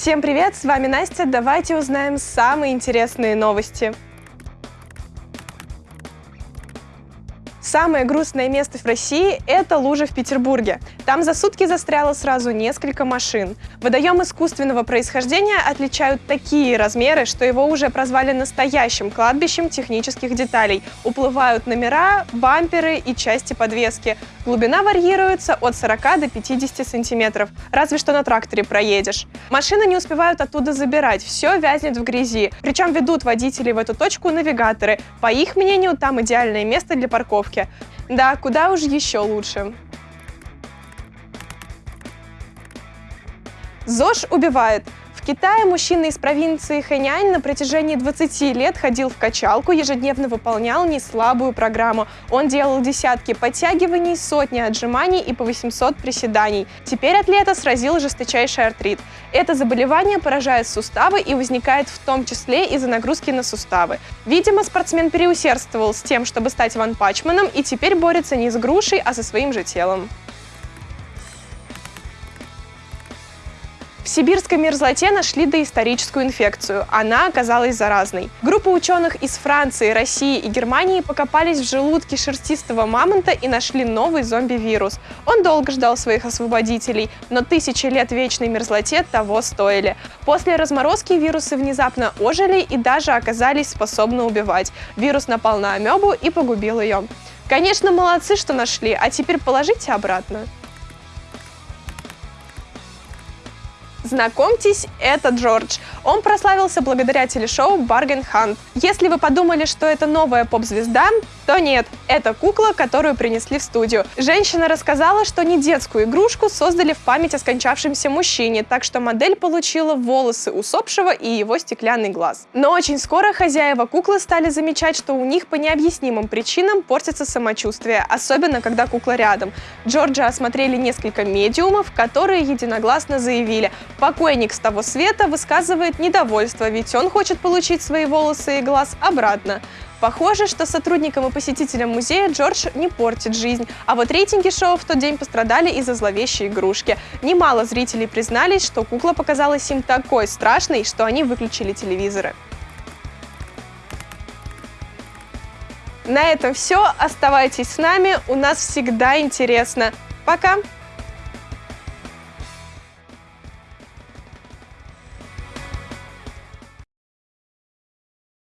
Всем привет, с вами Настя. Давайте узнаем самые интересные новости. Самое грустное место в России – это лужа в Петербурге. Там за сутки застряло сразу несколько машин. Водоем искусственного происхождения отличают такие размеры, что его уже прозвали настоящим кладбищем технических деталей. Уплывают номера, бамперы и части подвески. Глубина варьируется от 40 до 50 сантиметров, разве что на тракторе проедешь. Машины не успевают оттуда забирать, все вязнет в грязи. Причем ведут водителей в эту точку навигаторы. По их мнению, там идеальное место для парковки парковке. Да, куда уж еще лучше. ЗОЖ убивает. Китае мужчина из провинции Хэнянь на протяжении 20 лет ходил в качалку, ежедневно выполнял неслабую программу. Он делал десятки подтягиваний, сотни отжиманий и по 800 приседаний. Теперь атлета сразил жесточайший артрит. Это заболевание поражает суставы и возникает в том числе из-за нагрузки на суставы. Видимо, спортсмен переусердствовал с тем, чтобы стать ванпачманом и теперь борется не с грушей, а со своим же телом. В сибирской мерзлоте нашли доисторическую инфекцию. Она оказалась заразной. Группа ученых из Франции, России и Германии покопались в желудке шерстистого мамонта и нашли новый зомби-вирус. Он долго ждал своих освободителей, но тысячи лет вечной мерзлоте того стоили. После разморозки вирусы внезапно ожили и даже оказались способны убивать. Вирус напал на амебу и погубил ее. Конечно, молодцы, что нашли, а теперь положите обратно. Знакомьтесь, это Джордж. Он прославился благодаря телешоу «Барген Хант». Если вы подумали, что это новая поп-звезда, то нет, это кукла, которую принесли в студию. Женщина рассказала, что не детскую игрушку создали в память о скончавшемся мужчине, так что модель получила волосы усопшего и его стеклянный глаз. Но очень скоро хозяева куклы стали замечать, что у них по необъяснимым причинам портится самочувствие, особенно когда кукла рядом. Джорджа осмотрели несколько медиумов, которые единогласно заявили, Покойник с того света высказывает недовольство, ведь он хочет получить свои волосы и глаз обратно. Похоже, что сотрудникам и посетителям музея Джордж не портит жизнь, а вот рейтинги шоу в тот день пострадали из-за зловещей игрушки. Немало зрителей признались, что кукла показалась им такой страшной, что они выключили телевизоры. На этом все. Оставайтесь с нами, у нас всегда интересно. Пока!